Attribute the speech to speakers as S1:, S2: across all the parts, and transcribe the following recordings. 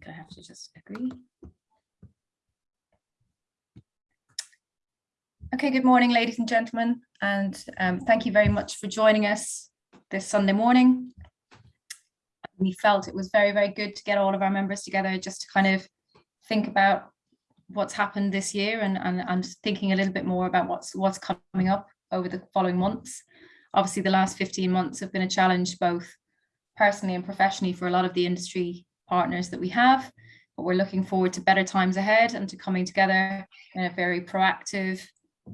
S1: think I have to just agree. Okay, good morning, ladies and gentlemen, and um, thank you very much for joining us this Sunday morning. We felt it was very, very good to get all of our members together just to kind of think about what's happened this year and, and, and thinking a little bit more about what's what's coming up over the following months. Obviously, the last 15 months have been a challenge both personally and professionally for a lot of the industry partners that we have, but we're looking forward to better times ahead and to coming together in a very proactive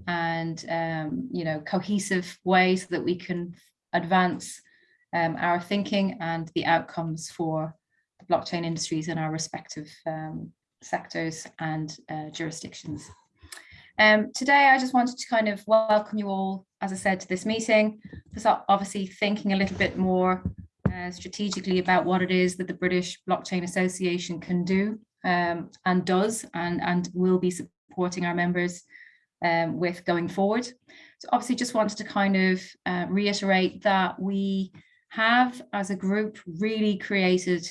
S1: and um, you know cohesive way so that we can advance um, our thinking and the outcomes for the blockchain industries in our respective um, sectors and uh, jurisdictions. Um, today, I just wanted to kind of welcome you all, as I said, to this meeting. Just obviously thinking a little bit more uh, strategically about what it is that the British Blockchain Association can do um, and does and, and will be supporting our members um, with going forward. So obviously just wanted to kind of uh, reiterate that we have as a group really created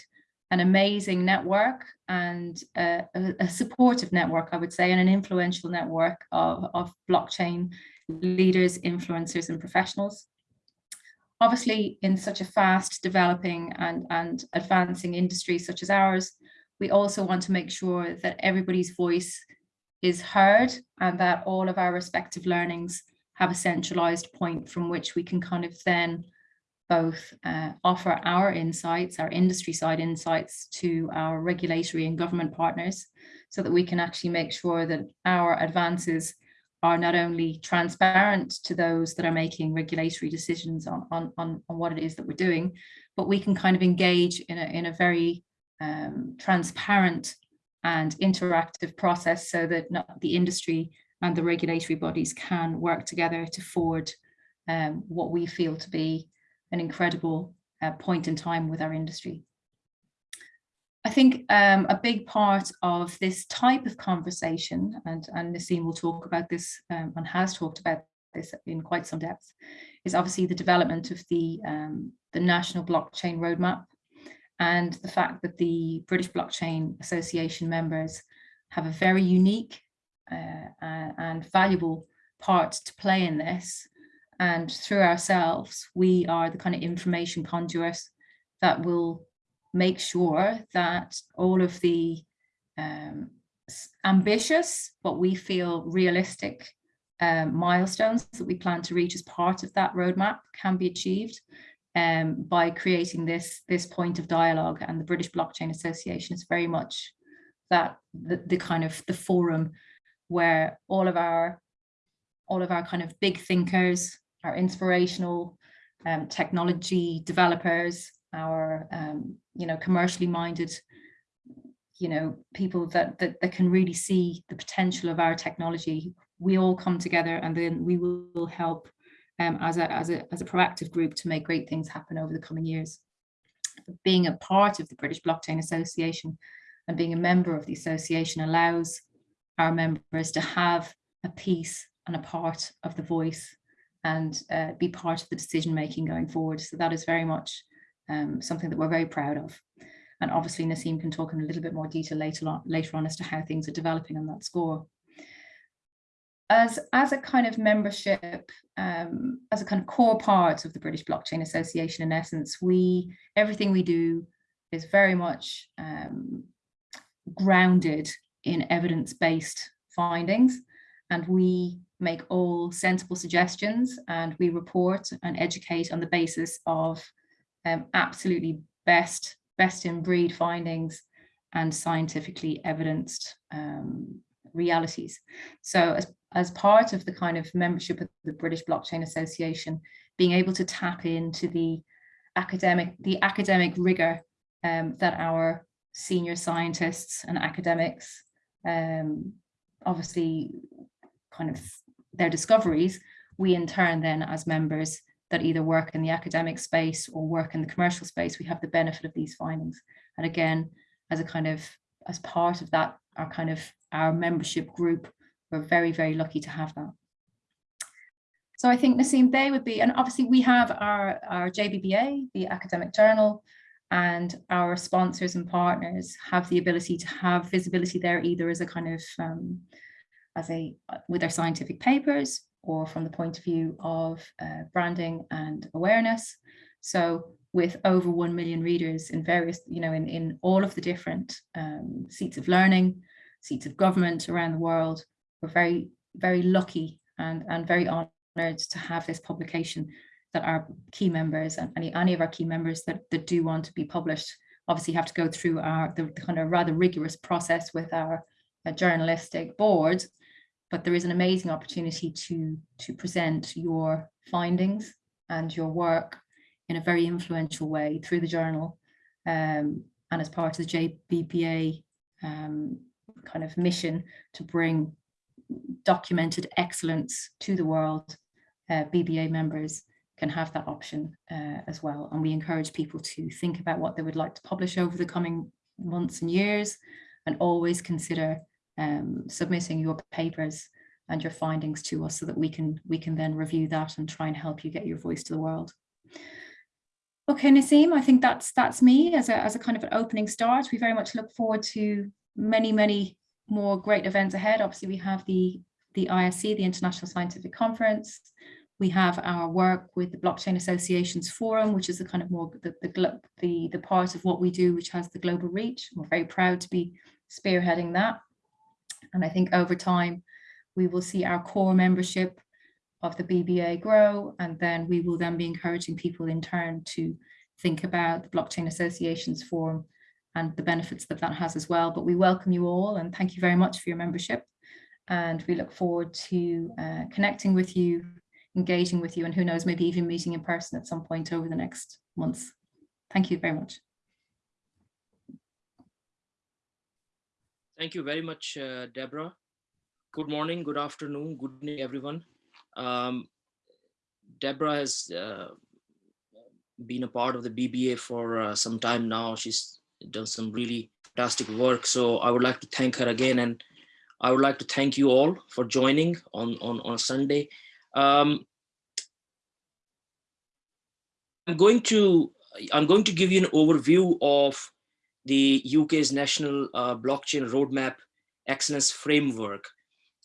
S1: an amazing network and a, a, supportive network, I would say, and an influential network of, of blockchain leaders, influencers and professionals. Obviously, in such a fast developing and, and advancing industry such as ours, we also want to make sure that everybody's voice is heard and that all of our respective learnings have a centralized point from which we can kind of then both uh, offer our insights, our industry side insights to our regulatory and government partners so that we can actually make sure that our advances are not only transparent to those that are making regulatory decisions on, on, on, on what it is that we're doing, but we can kind of engage in a, in a very um, transparent and interactive process so that the industry and the regulatory bodies can work together to forward um, what we feel to be an incredible uh, point in time with our industry. I think um, a big part of this type of conversation, and, and Nassim will talk about this um, and has talked about this in quite some depth, is obviously the development of the, um, the National Blockchain Roadmap and the fact that the British Blockchain Association members have a very unique uh, and valuable part to play in this. And through ourselves, we are the kind of information conduits that will make sure that all of the um, ambitious, but we feel realistic um, milestones that we plan to reach as part of that roadmap can be achieved um, by creating this, this point of dialogue and the British Blockchain Association is very much that the, the kind of the forum where all of our all of our kind of big thinkers, our inspirational um, technology developers, our um, you know commercially minded you know people that, that that can really see the potential of our technology we all come together and then we will help um, as, a, as, a, as a proactive group to make great things happen over the coming years. Being a part of the British Blockchain Association and being a member of the association allows our members to have a piece and a part of the voice and uh, be part of the decision making going forward. So that is very much um, something that we're very proud of. And obviously Nassim can talk in a little bit more detail later on, later on as to how things are developing on that score as as a kind of membership um, as a kind of core part of the British Blockchain Association in essence we everything we do is very much um, grounded in evidence-based findings and we make all sensible suggestions and we report and educate on the basis of um, absolutely best best in breed findings and scientifically evidenced um, realities. So as, as part of the kind of membership of the British Blockchain Association, being able to tap into the academic, the academic rigor um, that our senior scientists and academics um, obviously kind of their discoveries, we in turn then as members that either work in the academic space or work in the commercial space, we have the benefit of these findings. And again, as a kind of, as part of that, our kind of our membership group. We're very, very lucky to have that. So I think Nassim, they would be, and obviously we have our, our JBBA, the academic journal, and our sponsors and partners have the ability to have visibility there either as a kind of um, as a with their scientific papers or from the point of view of uh, branding and awareness. So with over 1 million readers in various, you know, in, in all of the different um, seats of learning, seats of government around the world, we're very, very lucky and, and very honored to have this publication that our key members and any, any of our key members that, that do want to be published obviously have to go through our the, kind of rather rigorous process with our uh, journalistic board but there is an amazing opportunity to to present your findings and your work in a very influential way through the journal um, and as part of the JBBA um, kind of mission to bring documented excellence to the world, uh, BBA members can have that option uh, as well. And we encourage people to think about what they would like to publish over the coming months and years and always consider um, submitting your papers and your findings to us so that we can we can then review that and try and help you get your voice to the world. Okay, Naseem, I think that's that's me as a, as a kind of an opening start. We very much look forward to many, many more great events ahead. Obviously, we have the, the ISC, the International Scientific Conference. We have our work with the Blockchain Associations Forum, which is the kind of more the, the, the, the part of what we do, which has the global reach. We're very proud to be spearheading that. And I think over time, we will see our core membership of the BBA grow, and then we will then be encouraging people in turn to think about the Blockchain Associations Forum and the benefits that that has as well. But we welcome you all and thank you very much for your membership. And we look forward to uh, connecting with you, engaging with you, and who knows, maybe even meeting in person at some point over the next months. Thank you very much.
S2: Thank you very much, uh, Deborah. Good morning, good afternoon, good evening, everyone. Um, Deborah has uh, been a part of the BBA for uh, some time now. She's done some really fantastic work. So I would like to thank her again. And I would like to thank you all for joining on, on, on Sunday. Um, I'm going to I'm going to give you an overview of the UK's national uh, blockchain roadmap excellence framework.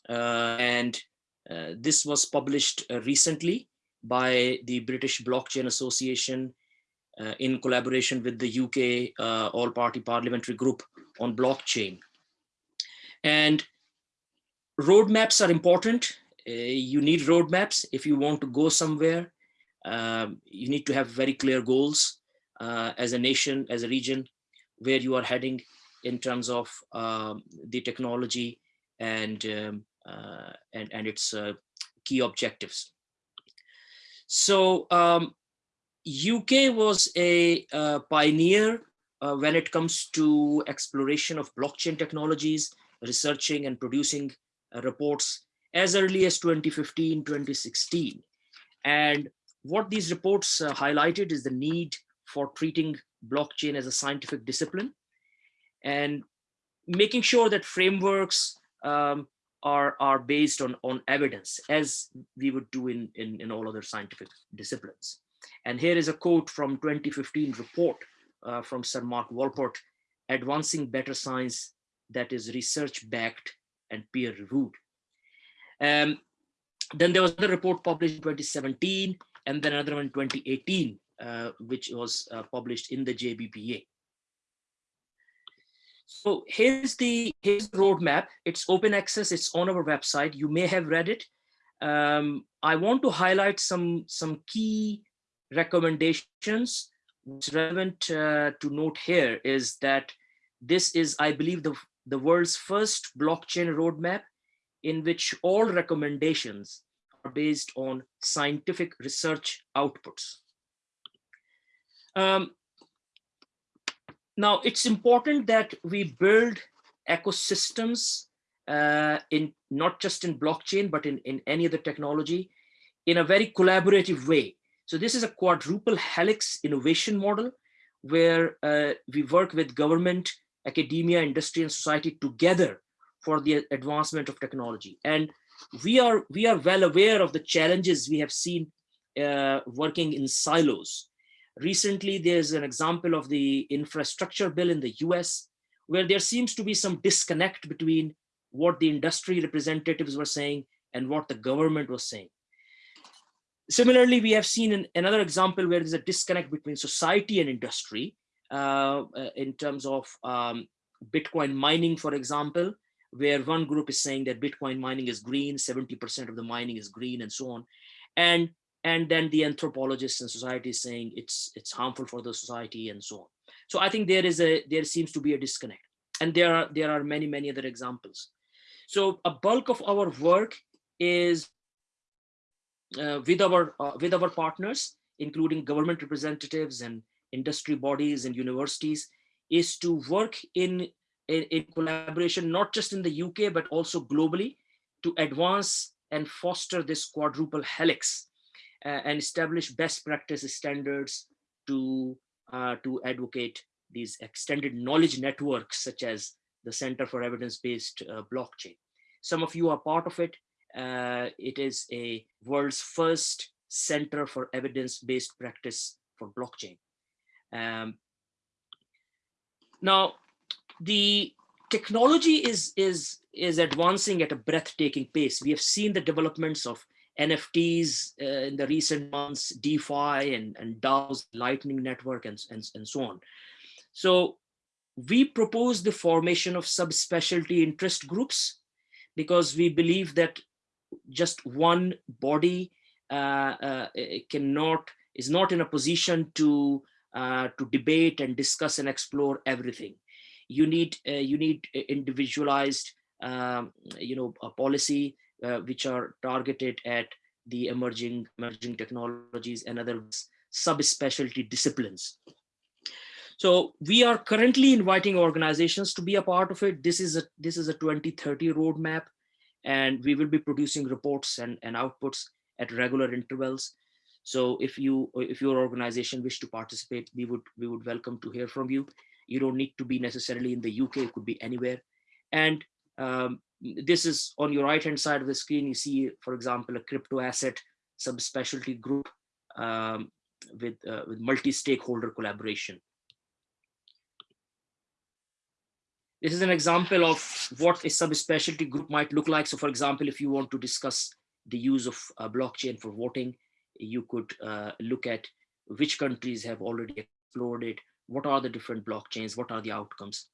S2: Uh, and uh, this was published uh, recently by the British Blockchain Association uh, in collaboration with the UK uh, all-party parliamentary group on blockchain. And roadmaps are important. You need roadmaps if you want to go somewhere. Um, you need to have very clear goals as a nation, as a region, where you are heading in terms of um, the technology and um, uh, and, and its uh, key objectives. So um, UK was a uh, pioneer when it comes to exploration of blockchain technologies, researching and producing reports as early as 2015, 2016. And what these reports uh, highlighted is the need for treating blockchain as a scientific discipline and making sure that frameworks um, are are based on on evidence as we would do in, in in all other scientific disciplines. And here is a quote from 2015 report uh, from sir mark walport advancing better science that is research backed and peer reviewed um, then there was another report published in 2017 and then another one in 2018 uh, which was uh, published in the jbba so here's the here's the roadmap. It's open access. It's on our website. You may have read it. Um, I want to highlight some some key recommendations. What's relevant uh, to note here is that this is, I believe, the the world's first blockchain roadmap in which all recommendations are based on scientific research outputs. Um, now, it's important that we build ecosystems uh, in not just in blockchain, but in, in any other technology in a very collaborative way. So this is a quadruple helix innovation model where uh, we work with government, academia, industry, and society together for the advancement of technology. And we are, we are well aware of the challenges we have seen uh, working in silos recently there's an example of the infrastructure bill in the US where there seems to be some disconnect between what the industry representatives were saying and what the government was saying. Similarly, we have seen an, another example where there's a disconnect between society and industry uh, uh, in terms of um, Bitcoin mining, for example, where one group is saying that Bitcoin mining is green, 70% of the mining is green and so on. And, and then the anthropologists and society saying it's, it's harmful for the society and so on. So I think there is a, there seems to be a disconnect. And there are, there are many, many other examples. So a bulk of our work is uh, with our uh, with our partners, including government representatives and industry bodies and universities, is to work in, in, in collaboration, not just in the UK, but also globally to advance and foster this quadruple helix and establish best practice standards to, uh, to advocate these extended knowledge networks, such as the Center for Evidence-Based uh, Blockchain. Some of you are part of it. Uh, it is a world's first center for evidence-based practice for blockchain. Um, now, the technology is, is, is advancing at a breathtaking pace. We have seen the developments of NFTs uh, in the recent months, DeFi and, and DAOs, Lightning Network, and, and, and so on. So we propose the formation of subspecialty interest groups because we believe that just one body uh, uh, cannot is not in a position to uh, to debate and discuss and explore everything. You need uh, you need individualized um, you know a policy which are targeted at the emerging emerging technologies and other subspecialty disciplines. So we are currently inviting organizations to be a part of it. This is a this is a 2030 roadmap, and we will be producing reports and, and outputs at regular intervals. So if you if your organization wish to participate, we would we would welcome to hear from you. You don't need to be necessarily in the UK, it could be anywhere. And um, this is on your right hand side of the screen. You see, for example, a crypto asset subspecialty group um, with, uh, with multi-stakeholder collaboration. This is an example of what a subspecialty group might look like. So for example, if you want to discuss the use of uh, blockchain for voting, you could uh, look at which countries have already explored it, what are the different blockchains, what are the outcomes.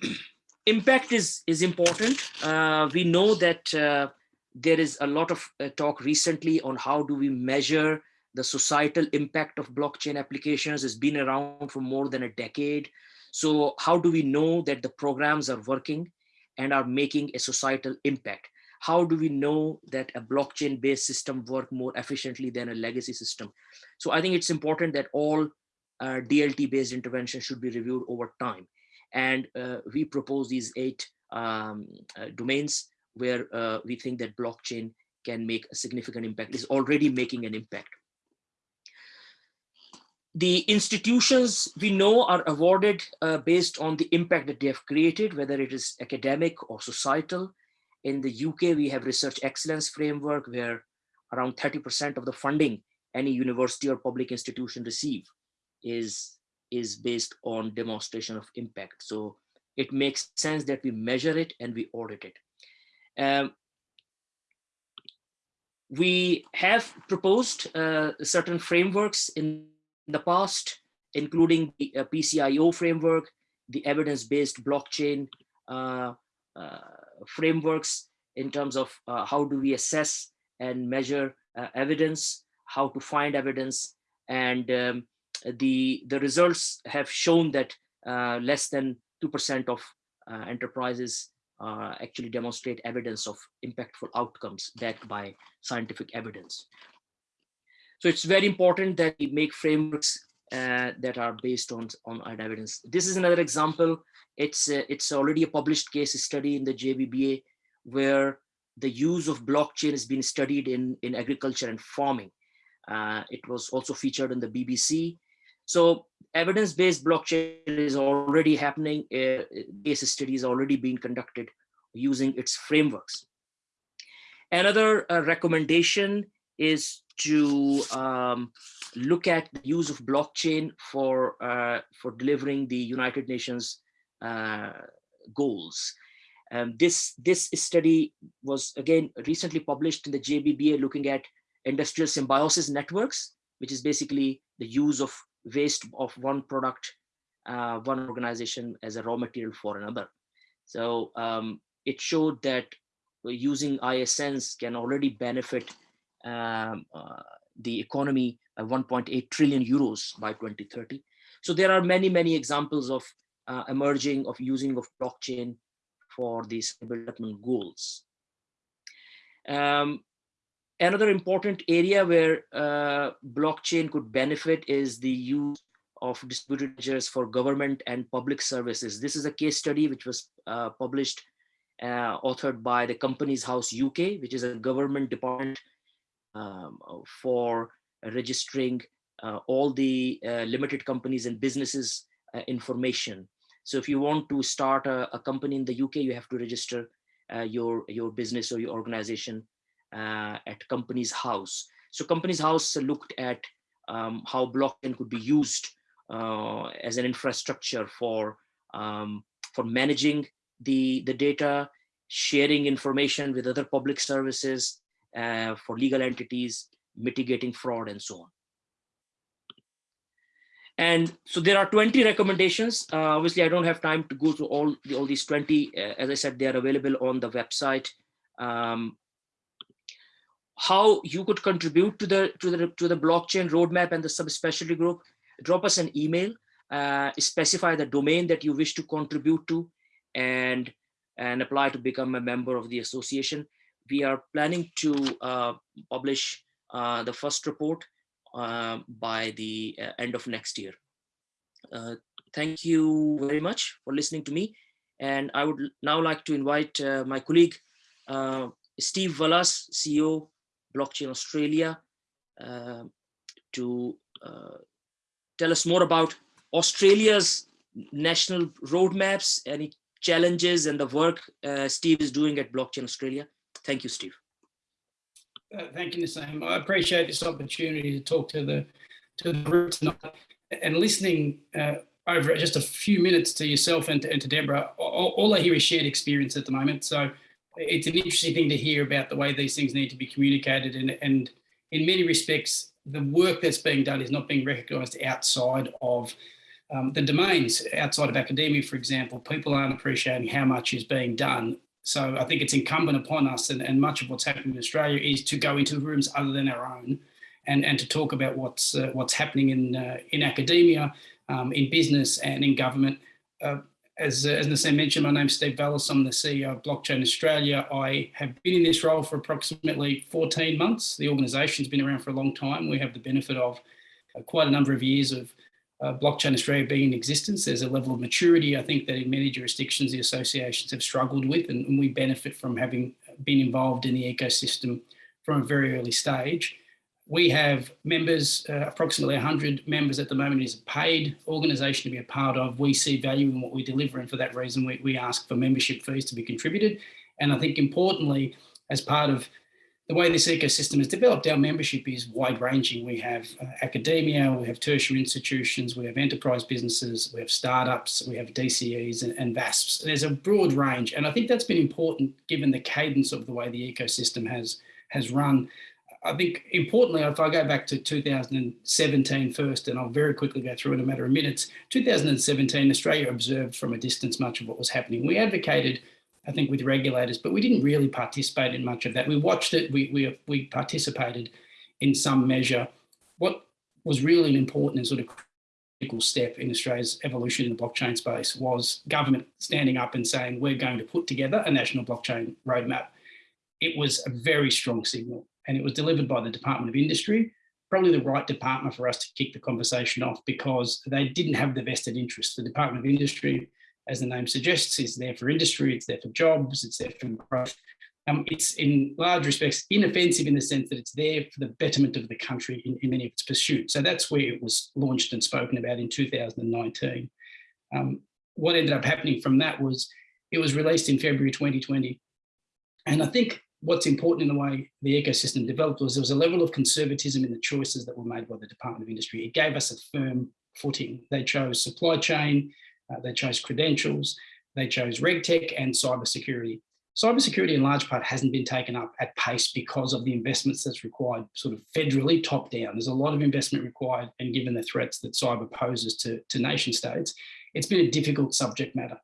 S2: Impact is, is important. Uh, we know that uh, there is a lot of uh, talk recently on how do we measure the societal impact of blockchain applications has been around for more than a decade. So how do we know that the programs are working and are making a societal impact? How do we know that a blockchain based system work more efficiently than a legacy system? So I think it's important that all uh, DLT based interventions should be reviewed over time. And uh, we propose these eight um, uh, domains where uh, we think that blockchain can make a significant impact, is already making an impact the institutions we know are awarded uh, based on the impact that they have created, whether it is academic or societal. In the UK, we have research excellence framework where around 30% of the funding any university or public institution receive is, is based on demonstration of impact. So it makes sense that we measure it and we audit it. Um, we have proposed uh, certain frameworks in the past, including the uh, PCIO framework, the evidence-based blockchain uh, uh, frameworks in terms of uh, how do we assess and measure uh, evidence, how to find evidence, and um, the, the results have shown that uh, less than 2% of enterprises actually demonstrate evidence of impactful outcomes backed by scientific evidence. So it's very important that we make frameworks uh, that are based on, on evidence. This is another example. It's, uh, it's already a published case study in the JBBA where the use of blockchain has been studied in, in agriculture and farming. Uh, it was also featured in the BBC. So evidence-based blockchain is already happening. Uh, case study is already being conducted using its frameworks. Another uh, recommendation is to um, look at the use of blockchain for uh, for delivering the United Nations uh, goals. Um, this this study was again recently published in the JBBA looking at industrial symbiosis networks, which is basically the use of waste of one product, uh, one organization as a raw material for another. So um, it showed that using ISNs can already benefit um, uh, the economy by 1.8 trillion euros by 2030. So there are many, many examples of uh, emerging of using of blockchain for these development goals. Um, another important area where uh, blockchain could benefit is the use of distributed ledgers for government and public services. This is a case study which was uh, published, uh, authored by the Companies House UK, which is a government department um, for registering uh, all the uh, limited companies and businesses uh, information. So if you want to start a, a, company in the UK, you have to register your, your business or your organization at Companies House. So Companies House looked at um, how blockchain could be used uh, as an infrastructure for um, for managing the the data, sharing information with other public services, uh, for legal entities, mitigating fraud, and so on. And so there are 20 recommendations. Uh, obviously, I don't have time to go through all, the, all these 20. Uh, as I said, they are available on the website. Um, how you could contribute to the to the to the blockchain roadmap and the subspecialty group drop us an email uh, specify the domain that you wish to contribute to and and apply to become a member of the association. We are planning to uh, publish uh, the first report uh, by the uh, end of next year. Uh, thank you very much for listening to me and i would now like to invite my colleague steve Vallis, ceo Blockchain Australia uh, to uh, tell us more about Australia's national roadmaps, any challenges and the work uh, Steve is doing at Blockchain Australia. Thank you, Steve.
S3: Uh, thank you, Nassim. I appreciate this opportunity to talk to the to the group tonight and listening uh, over just a few minutes to yourself and to, and to Deborah. All, all, I hear is shared experience at the moment. So it's an interesting thing to hear about the way these things need to be communicated and, and in many respects, the work that's being done is not being recognised outside of um, the domains, outside of academia, for example. People aren't appreciating how much is being done. So I think it's incumbent upon us, and, and much of what's happening in Australia is to go into rooms other than our own, and, and to talk about what's uh, what's happening in uh, in academia, um, in business, and in government. Uh, as, uh, as Nassim mentioned, my name's Steve Vallis. I'm the CEO of Blockchain Australia. I have been in this role for approximately 14 months. The organisation's been around for a long time. We have the benefit of uh, quite a number of years of uh, Blockchain Australia being in existence. There's a level of maturity, I think, that in many jurisdictions the associations have struggled with, and, and we benefit from having been involved in the ecosystem from a very early stage. We have members, uh, approximately 100 members at the moment is a paid organisation to be a part of. We see value in what we deliver and for that reason we, we ask for membership fees to be contributed. And I think importantly, as part of the way this ecosystem is developed, our membership is wide ranging. We have uh, academia, we have tertiary institutions, we have enterprise businesses, we have startups, we have DCEs and, and VASPs. There's a broad range. And I think that's been important given the cadence of the way the ecosystem has, has run I think importantly, if I go back to 2017 first, and I'll very quickly go through in a matter of minutes, 2017, Australia observed from a distance much of what was happening. We advocated, I think, with regulators, but we didn't really participate in much of that. We watched it, we, we, we participated in some measure. What was really an important and sort of critical step in Australia's evolution in the blockchain space was government standing up and saying, we're going to put together a national blockchain roadmap. It was a very strong signal and it was delivered by the Department of Industry, probably the right department for us to kick the conversation off because they didn't have the vested interest. The Department of Industry, as the name suggests, is there for industry, it's there for jobs, it's there for growth. Um, it's in large respects inoffensive in the sense that it's there for the betterment of the country in, in many of its pursuits. So that's where it was launched and spoken about in 2019. Um, what ended up happening from that was it was released in February 2020. And I think what's important in the way the ecosystem developed was there was a level of conservatism in the choices that were made by the Department of Industry. It gave us a firm footing. They chose supply chain, uh, they chose credentials, they chose RegTech and cybersecurity. Cybersecurity in large part hasn't been taken up at pace because of the investments that's required sort of federally top down. There's a lot of investment required and given the threats that cyber poses to, to nation states, it's been a difficult subject matter.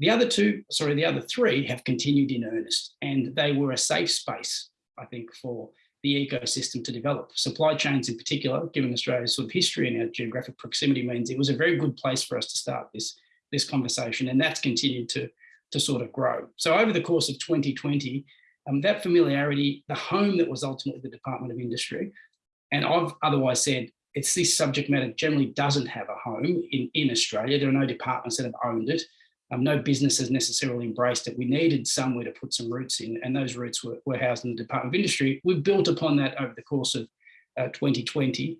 S3: The other two, sorry, the other three have continued in earnest and they were a safe space, I think, for the ecosystem to develop. Supply chains in particular, given Australia's sort of history and our geographic proximity means it was a very good place for us to start this, this conversation and that's continued to, to sort of grow. So over the course of 2020, um, that familiarity, the home that was ultimately the Department of Industry, and I've otherwise said it's this subject matter generally doesn't have a home in, in Australia. There are no departments that have owned it. Um, no business has necessarily embraced it. We needed somewhere to put some roots in, and those roots were, were housed in the Department of Industry. We built upon that over the course of uh, 2020.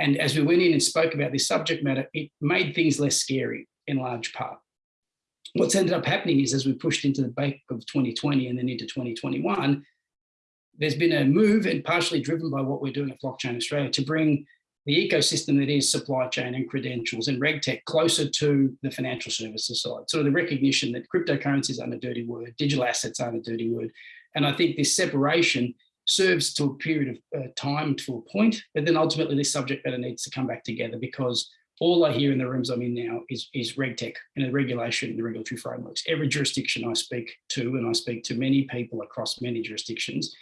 S3: And as we went in and spoke about this subject matter, it made things less scary in large part. What's ended up happening is as we pushed into the back of 2020 and then into 2021, there's been a move and partially driven by what we're doing at Blockchain Australia to bring the ecosystem that is supply chain and credentials and RegTech closer to the financial services side. So the recognition that cryptocurrencies aren't a dirty word, digital assets aren't a dirty word. And I think this separation serves to a period of uh, time to a point, but then ultimately this subject matter needs to come back together because all I hear in the rooms I'm in now is, is RegTech and the regulation, and the regulatory frameworks. Every jurisdiction I speak to, and I speak to many people across many jurisdictions,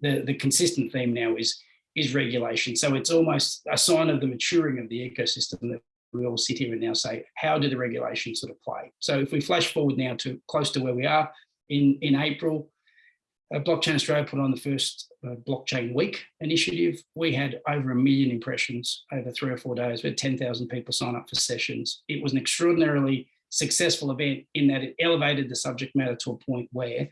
S3: the, the consistent theme now is is regulation. So it's almost a sign of the maturing of the ecosystem that we all sit here and now say, how do the regulations sort of play? So if we flash forward now to close to where we are in, in April, uh, Blockchain Australia put on the first uh, Blockchain Week initiative. We had over a million impressions over three or four days. We had 10,000 people sign up for sessions. It was an extraordinarily successful event in that it elevated the subject matter to a point where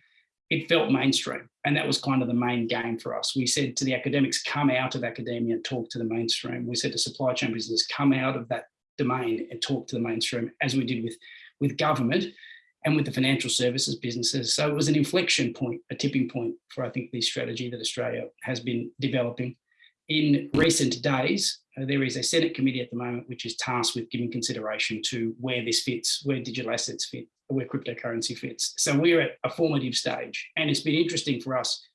S3: it felt mainstream. And that was kind of the main game for us. We said to the academics, come out of academia and talk to the mainstream. We said to supply chain business, come out of that domain and talk to the mainstream, as we did with, with government and with the financial services businesses. So it was an inflection point, a tipping point for, I think, the strategy that Australia has been developing. In recent days, uh, there is a Senate committee at the moment which is tasked with giving consideration to where this fits, where digital assets fit, where cryptocurrency fits. So we're at a formative stage and it's been interesting for us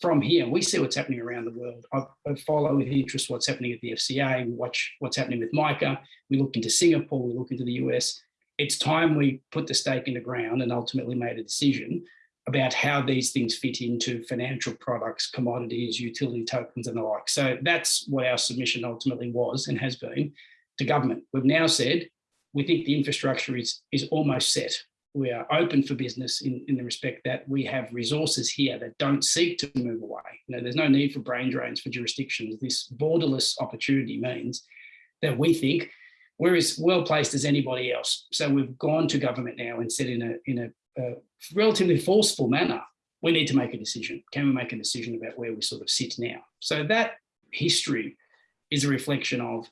S3: from here. We see what's happening around the world. I, follow with interest what's happening at the FCA, we watch what's happening with MICA, we look into Singapore, we look into the US. It's time we put the stake in the ground and ultimately made a decision about how these things fit into financial products, commodities, utility tokens and the like. So that's what our submission ultimately was and has been to government. We've now said, we think the infrastructure is, is almost set. We are open for business in, in the respect that we have resources here that don't seek to move away. You know, there's no need for brain drains for jurisdictions. This borderless opportunity means that we think we're as well placed as anybody else. So we've gone to government now and said in a, in a uh, relatively forceful manner, we need to make a decision. Can we make a decision about where we sort of sit now? So that history is a reflection of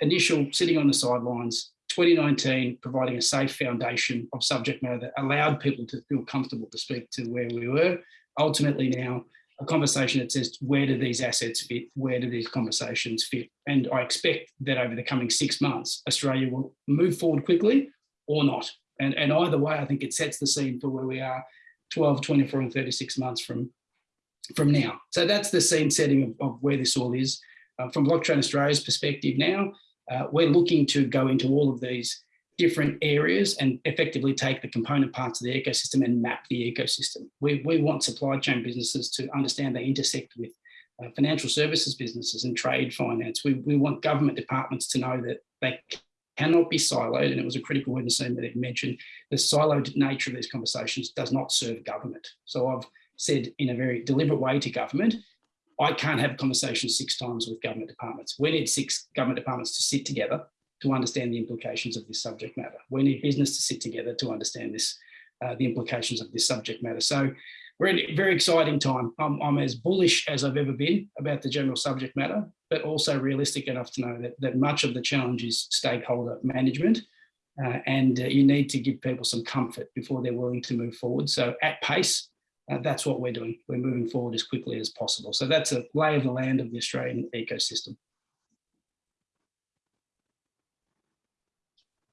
S3: initial sitting on the sidelines, 2019 providing a safe foundation of subject matter that allowed people to feel comfortable to speak to where we were. Ultimately now, a conversation that says, where do these assets fit? Where do these conversations fit? And I expect that over the coming six months, Australia will move forward quickly or not. And, and either way, I think it sets the scene for where we are 12, 24 and 36 months from, from now. So that's the scene setting of, of where this all is. Uh, from Blockchain Australia's perspective now, uh, we're looking to go into all of these different areas and effectively take the component parts of the ecosystem and map the ecosystem. We, we want supply chain businesses to understand they intersect with uh, financial services businesses and trade finance. We, we want government departments to know that they cannot be siloed, and it was a critical word in that it mentioned, the siloed nature of these conversations does not serve government. So I've said in a very deliberate way to government, I can't have conversations six times with government departments. We need six government departments to sit together to understand the implications of this subject matter. We need business to sit together to understand this, uh, the implications of this subject matter. So we're in a very exciting time. I'm, I'm, as bullish as I've ever been about the general subject matter, but also realistic enough to know that, that much of the challenge is stakeholder management. Uh, and uh, you need to give people some comfort before they're willing to move forward. So at pace, uh, that's what we're doing. We're moving forward as quickly as possible. So that's a lay of the land of the Australian ecosystem.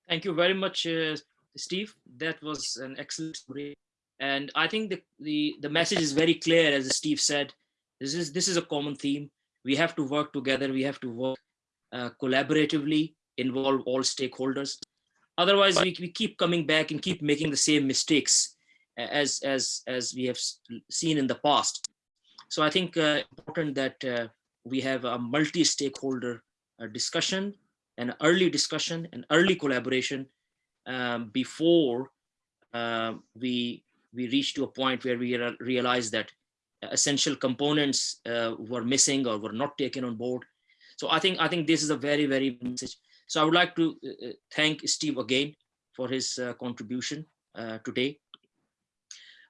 S2: Thank you very much, uh, Steve. That was an excellent story. And I think the, the, the message is very clear, as Steve said, this is, this is a common theme. We have to work together. We have to work uh, collaboratively, involve all stakeholders. Otherwise, we, we keep coming back and keep making the same mistakes as, as, as we have seen in the past. So I think uh, important that uh, we have a multi-stakeholder uh, discussion, an early discussion, an early collaboration um, before uh, we we reach to a point where we realize that essential components uh, were missing or were not taken on board. So I think I think this is a very very message. So I would like to uh, thank Steve again for his uh, contribution uh, today.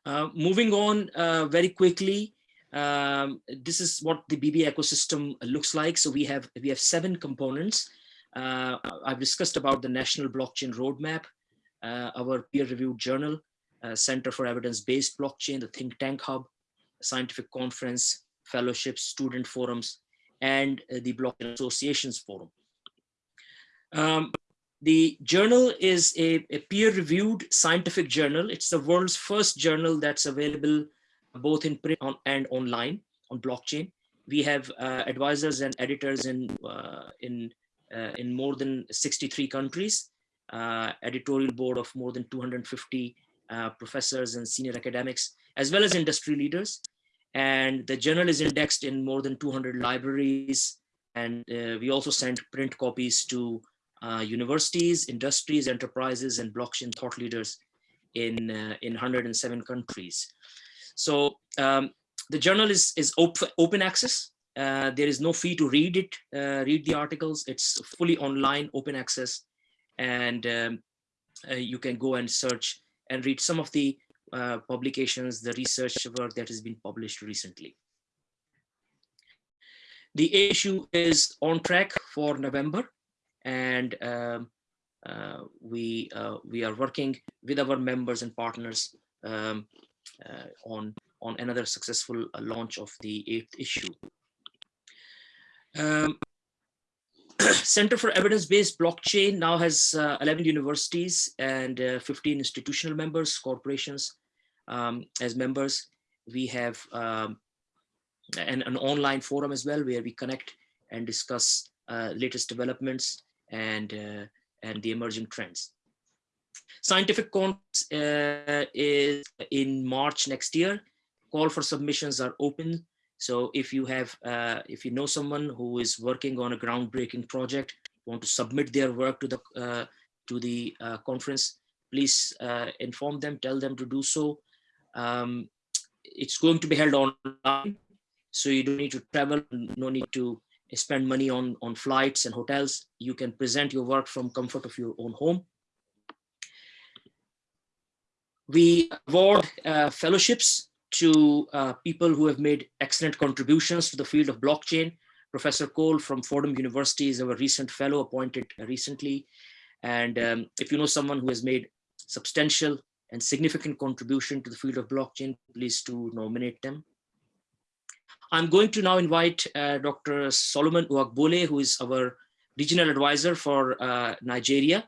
S2: Uh, moving on uh, very quickly, um, this is what the BB ecosystem looks like. So we have we have seven components. I've discussed about the National Blockchain Roadmap, our peer-reviewed journal, uh, Center for Evidence-Based Blockchain, the Think Tank Hub, Scientific Conference, Fellowships, Student Forums, and uh, the Blockchain Associations Forum. Um, the journal is a, a peer-reviewed scientific journal. It's the world's first journal that's available both in print on, and online on blockchain. We have uh, advisors and editors in, uh, in, uh, in more than 63 countries, uh, editorial board of more than 250 uh, professors and senior academics, as well as industry leaders. And the journal is indexed in more than 200 libraries. And uh, we also send print copies to uh, universities, industries, enterprises, and blockchain thought leaders in, uh, in 107 countries. So um, the journal is, is op open access. Uh, there is no fee to read it, read the articles. It's fully online, open access. And um, you can go and search and read some of the uh, publications, the research work that has been published recently. The issue is on track for November, and um, uh, we uh, we are working with our members and partners um, uh, on on another successful uh, launch of the eighth issue. Um, Center for Evidence-Based Blockchain now has uh, 11 universities and uh, 15 institutional members, corporations um, as members. We have um, an, an, online forum as well where we connect and discuss latest developments and, uh, and the emerging trends. Scientific Conference uh, is in March next year. Call for submissions are open so if you have, uh, if you know someone who is working on a groundbreaking project, want to submit their work to the to the conference, please uh, inform them, tell them to do so. Um, it's going to be held online, so you don't need to travel, no need to spend money on on flights and hotels. You can present your work from comfort of your own home. We award uh, fellowships to uh, people who have made excellent contributions to the field of blockchain. Professor Cole from Fordham University is our recent fellow appointed recently. And um, if you know someone who has made substantial and significant contribution to the field of blockchain, please to nominate them. I'm going to now invite uh, Dr. Solomon Uwagbole, who is our regional advisor for uh, Nigeria.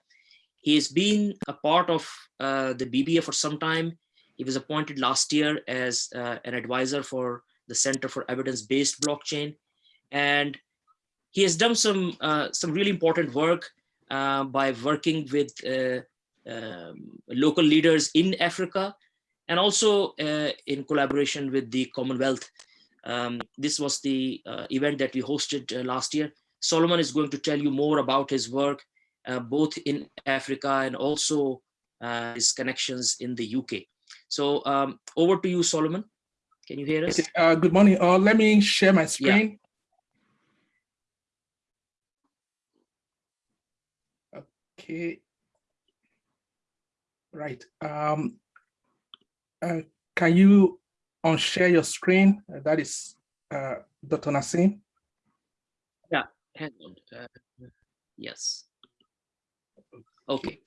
S2: He has been a part of uh, the BBA for some time. He was appointed last year as uh, an advisor for the Center for Evidence-Based Blockchain. And he has done some, uh, some really important work uh, by working with um, local leaders in Africa and also in collaboration with the Commonwealth. Um, this was the uh, event that we hosted last year. Solomon is going to tell you more about his work, both in Africa and also his connections in the UK. So um, over to you, Solomon. Can you hear us?
S4: Uh, good morning. Uh, let me share my screen. Yeah. Okay. Right. Um, uh, can you unshare your screen? Uh, that is uh, Dr. Nassim.
S2: Yeah. Hang on. Uh, yes. Okay.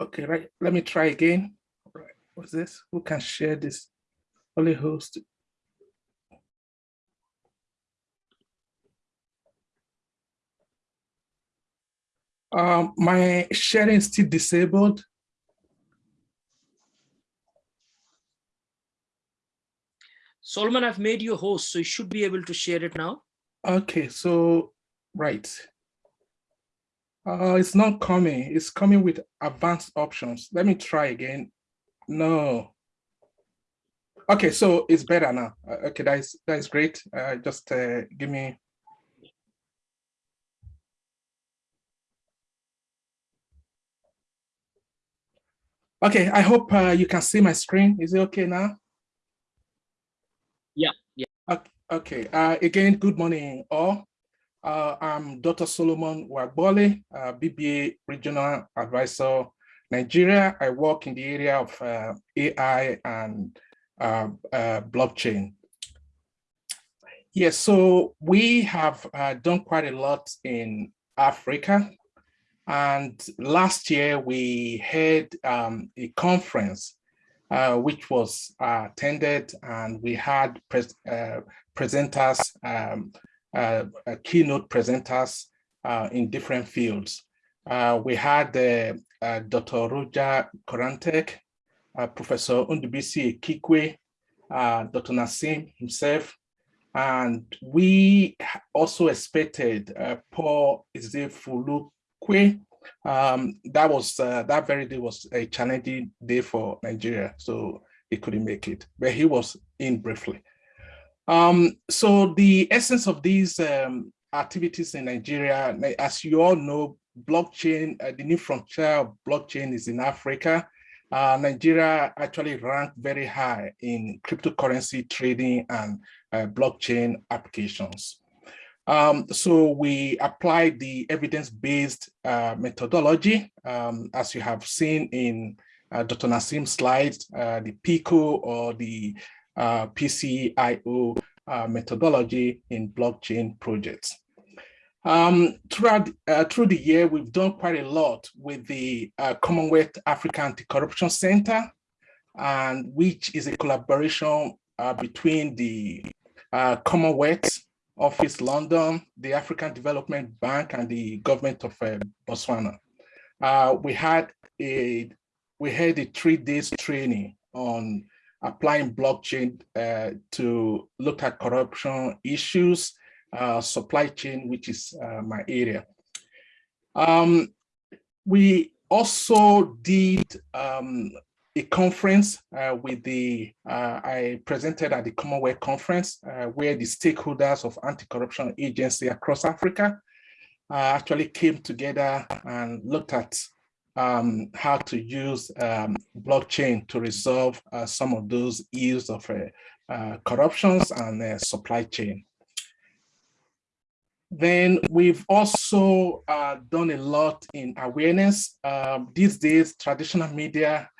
S4: Okay, right. Let me try again. Right. what's this? Who can share this? Only host. Um, my sharing is still disabled.
S2: Solomon, I've made you a host, so you should be able to share it now.
S4: Okay, so, right. Uh, it's not coming. It's coming with advanced options. Let me try again. No. Okay, so it's better now. Uh, okay, that is that is great. Uh, just uh, give me. Okay, I hope uh, you can see my screen. Is it okay now?
S2: Yeah, yeah.
S4: Okay. Uh, again, good morning all. Uh, I'm Dr. Solomon Wagbole, uh, BBA Regional Advisor, Nigeria. I work in the area of uh, AI and uh, uh, blockchain. Yes, so we have uh, done quite a lot in Africa. And last year we had um, a conference which was attended and we had pres presenters um, uh, uh, keynote presenters uh, in different fields. we had Dr. Roger Korantek, Professor Ndubuisi Ekekwe, Dr. Naseem himself, and we also expected uh, Paul Ezefulukwe. Um, that was uh, that very day was a challenging day for Nigeria, so he couldn't make it, but he was in briefly. Um, so the essence of these um, activities in Nigeria, as you all know, blockchain, uh, the new frontier of blockchain is in Africa. Uh, Nigeria actually ranked very high in cryptocurrency trading and uh, blockchain applications. Um, so we applied the evidence-based uh, methodology, um, as you have seen in uh, Dr. Naseem's slides, uh, the PICO or the uh, PCIO uh, methodology in blockchain projects. Um, throughout uh, through the year, we've done quite a lot with the uh, Commonwealth African Anti-Corruption Center, and which is a collaboration uh, between the uh, Commonwealth Office London, the African Development Bank, and the government of uh, Botswana. we had a we had a three days training on applying blockchain uh, to look at corruption issues, uh, supply chain, which is uh, my area. Um, we also did um, a conference uh, with the, uh, I presented at the Commonwealth Conference, uh, where the stakeholders of anti-corruption agency across Africa actually came together and looked at um, how to use um, blockchain to resolve uh, some of those issues of uh, uh, corruptions and uh, supply chain. Then we've also uh, done a lot in awareness. Um, these days, traditional media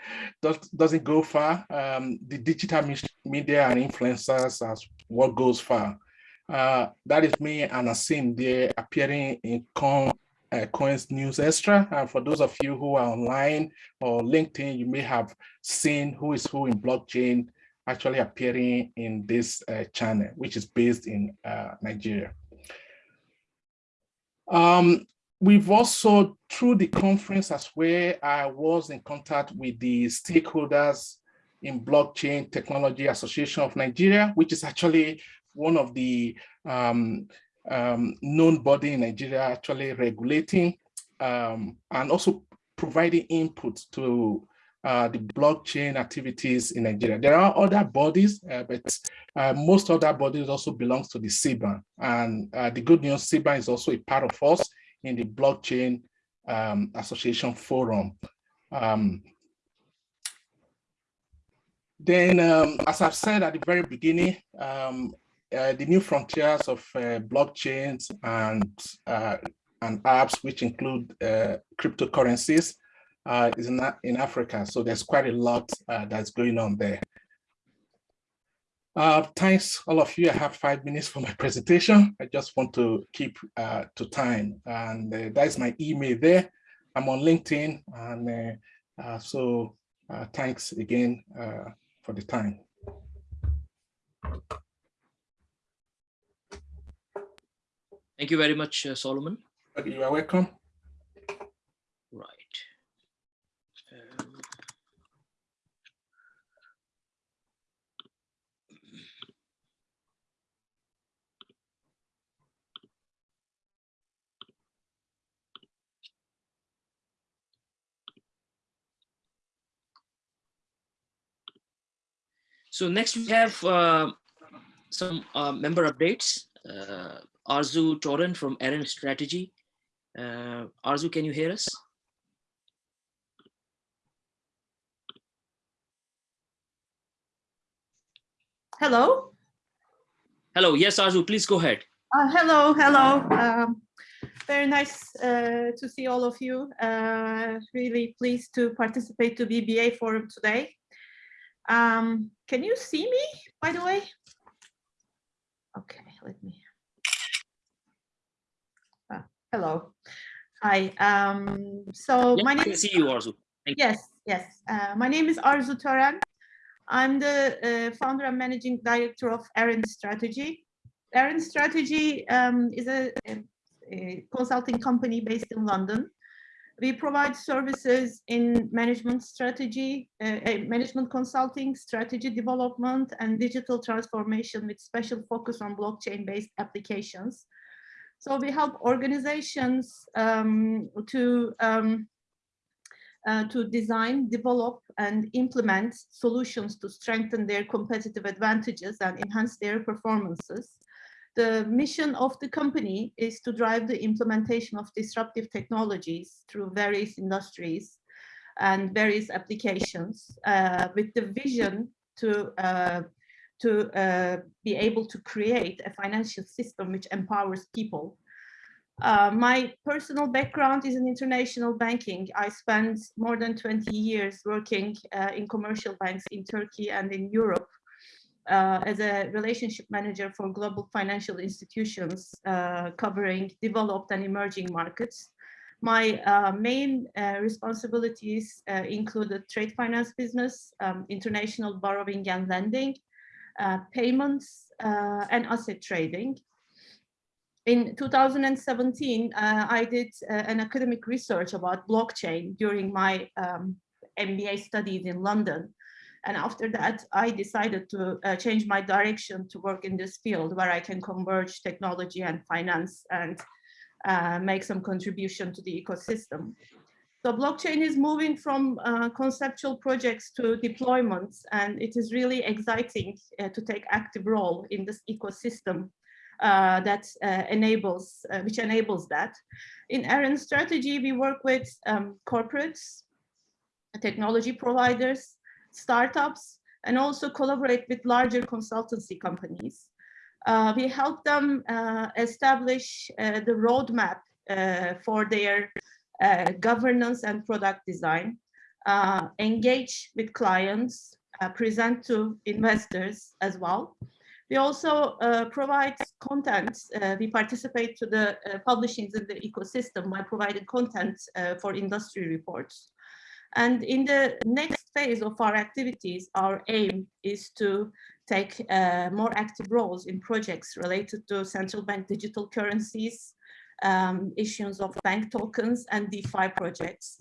S4: does, doesn't go far. Um, the digital media and influencers are what goes far. Uh, that is me and Asim there appearing in uh, Coins News Extra. And for those of you who are online or LinkedIn, you may have seen who is who in blockchain actually appearing in this uh, channel, which is based in uh, Nigeria. Um, we've also, through the conference as well, I was in contact with the stakeholders in Blockchain Technology Association of Nigeria, which is actually one of the um, um, known body in Nigeria actually regulating um, and also providing input to uh, the blockchain activities in Nigeria. There are other bodies, uh, but uh, most other bodies also belongs to the SiBAN. And uh, the good news, SiBAN is also a part of us in the Blockchain um, Association Forum. Um, then, um, as I've said at the very beginning, um, uh, the new frontiers of uh, blockchains and uh, and apps, which include uh, cryptocurrencies, uh, is in, in Africa. So there's quite a lot uh, that's going on there. Uh, thanks, all of you. I have five minutes for my presentation. I just want to keep to time, and that is my email there. I'm on LinkedIn, and so thanks again for the time.
S2: Thank you very much, uh, Solomon.
S4: You are welcome.
S2: Right. Um, So next we have uh, some uh, member updates. Uh, Arzu Toran from Erin Strategy. Uh, Arzu, can you hear us?
S5: Hello.
S2: Hello, yes, Arzu, please go ahead.
S5: Uh, hello, hello. Um, very nice uh, to see all of you. Uh, really pleased to participate to BBA forum today. Um, can you see me, by the way? Okay, let me. Hello. Hi. Um, so
S2: Yeah,
S5: my
S2: I
S5: name is
S2: see you, Arzu. Thank.
S5: Yes, yes. Uh, my name is Arzu Tören. I'm the uh, founder and managing director of Erin Strategy. Erin Strategy um, is a, a- a consulting company based in London. We provide services in management strategy, uh, management consulting, strategy development, and digital transformation with special focus on blockchain-based applications. So we help organizations um, to um, uh, to design, develop, and implement solutions to strengthen their competitive advantages and enhance their performances. The mission of the company is to drive the implementation of disruptive technologies through various industries and various applications uh, with the vision to uh, to uh, be able to create a financial system which empowers people uh, my personal background is in international banking. I spent more than 20 years working uh, in commercial banks in Turkey and in Europe uh, as a relationship manager for global financial institutions uh, covering developed and emerging markets. My uh, main uh, responsibilities included trade finance business, um, international borrowing and lending, payments, and asset trading in 2017, uh, I did uh, an academic research about blockchain during my um, MBA studies in London. And after that, I decided to uh, change my direction to work in this field where I can converge technology and finance and uh, make some contribution to the ecosystem. So blockchain is moving from uh, conceptual projects to deployments, and it is really exciting uh, to take active role in this ecosystem uh, that uh, enables, uh, which enables that. In Erin strategy, we work with um, corporates, technology providers, startups, and also collaborate with larger consultancy companies. Uh, we help them establish the roadmap for their governance and product design, engage with clients, present to investors as well. We also uh, provide content. Uh, we participate to the uh, publishings in the ecosystem by providing content uh, for industry reports. And in the next phase of our activities, our aim is to take uh, more active roles in projects related to central bank digital currencies, um, issues of bank tokens and DeFi projects.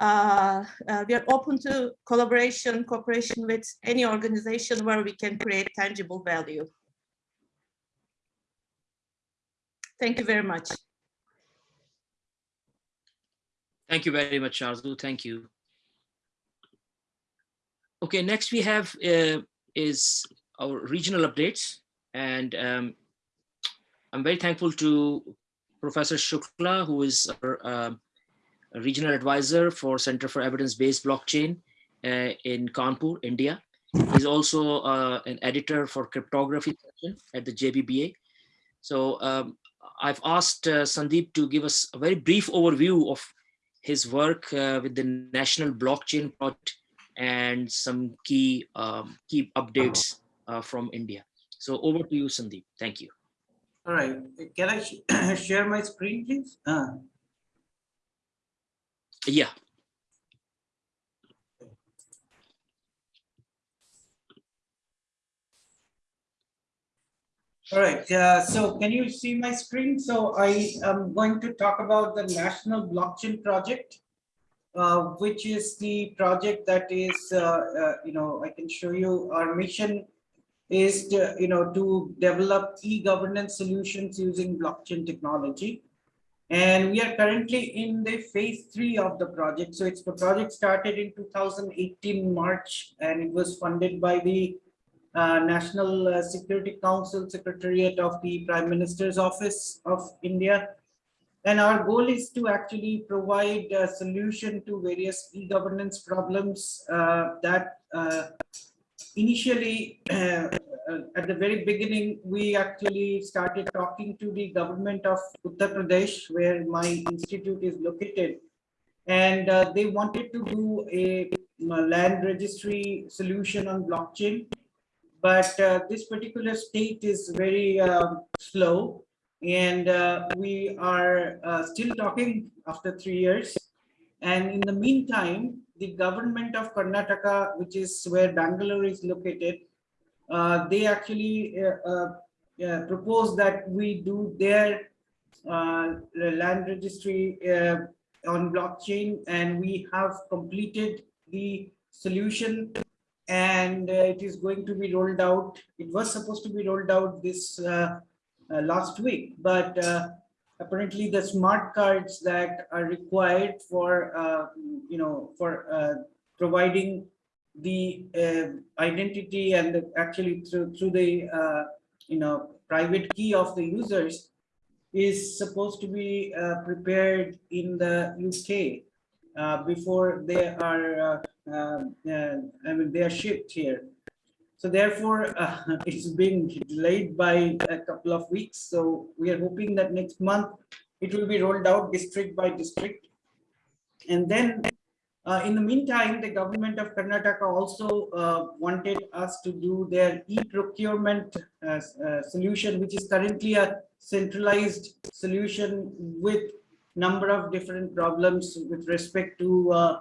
S5: Uh, uh, we are open to collaboration, cooperation with any organization where we can create tangible value. Thank you very much.
S2: Thank you very much, Arzu. Thank you. Okay, next we have uh, is our regional updates. And um, I'm very thankful to Professor Shukla, who is a regional advisor for Center for Evidence-Based Blockchain uh, in Kanpur, India. He's also uh, an editor for cryptography at the JBBA. So um, I've asked uh, Sandeep to give us a very brief overview of his work uh, with the National Blockchain Project and some key um, key updates uh, from India. So over to you, Sandeep. Thank you.
S6: All right, can I sh share my screen, please? Uh.
S2: Yeah.
S6: All right, uh, so can you see my screen? So I am going to talk about the National Blockchain Project, uh, which is the project that is, uh, uh, you know, I can show you our mission is to, you know, to develop e-governance solutions using blockchain technology. And we are currently in the phase three of the project. So it's the project started in 2018 March, and it was funded by the uh, National uh, Security Council Secretariat of the Prime Minister's Office of India. And our goal is to actually provide a solution to various e-governance problems uh, that uh, initially, uh, uh, at the very beginning, we actually started talking to the government of Uttar Pradesh, where my institute is located. And uh, they wanted to do a, a land registry solution on blockchain. But uh, this particular state is very uh, slow. And uh, we are uh, still talking after three years. And in the meantime the government of karnataka which is where bangalore is located uh, they actually uh, propose that we do their land registry on blockchain and we have completed the solution and uh, it is going to be rolled out. It was supposed to be rolled out this uh, uh, last week, but apparently the smart cards that are required for, uh, you know, for uh, providing the uh, identity and the, actually through through the you know private key of the users is supposed to be uh, prepared in the UK uh, before they are I mean, they are shipped here. So therefore, uh, it's being delayed by a couple of weeks. So we are hoping that next month it will be rolled out district by district. And then uh, in the meantime, the government of Karnataka also uh, wanted us to do their e-procurement uh, uh, solution, which is currently a centralized solution with number of different problems with respect to uh,